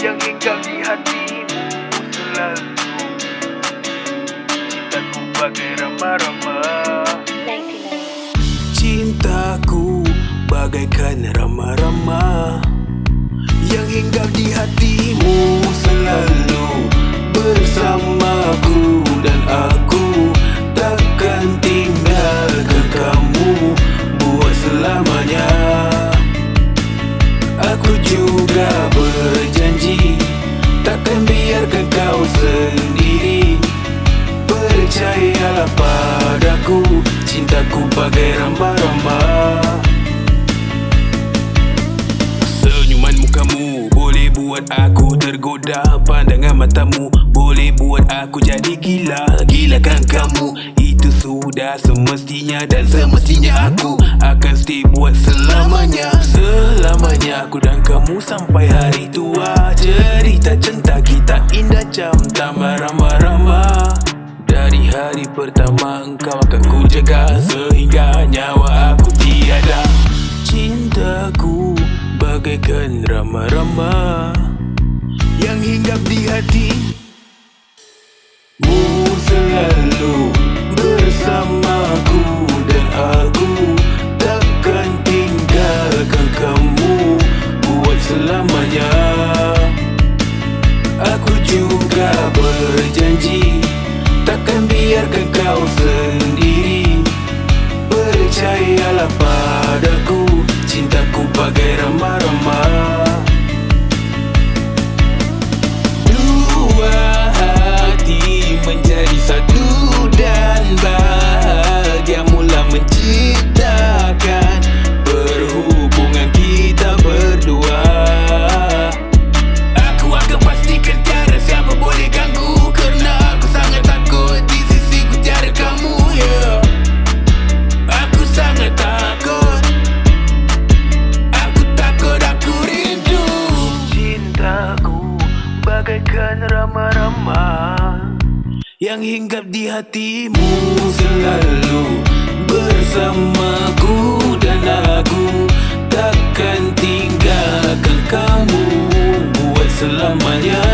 yang hinggap di hatimu selalu. Cintaku bagai ramah-ramah Cintaku bagaikan ramah-ramah Yang hinggap di hatimu selalu. Bersamaku dan aku Takkan tinggalkan kamu Buat selamanya. Aku juga berjanji bagai boleh buat aku tergoda. Pandangan matamu boleh buat aku jadi gila. Gilakan kamu itu sudah semestinya Dan semestinya aku akan stay buat selamanya. Selamanya aku dan kamu sampai hari tua. Cerita cinta kita indah jam tambah ramah-ramah Dari hari pertama engkau akan ku jaga. Sehingga bagaikan ramah-ramah Yang hinggap di hati. Mu selalu bersamaku Dan aku takkan tinggalkan kamu Buat selamanya. Aku juga berjanji Takkan biarkan kau yang hinggap di hatimu selalu bersamaku dan aku takkan tinggalkan kamu buat selamanya.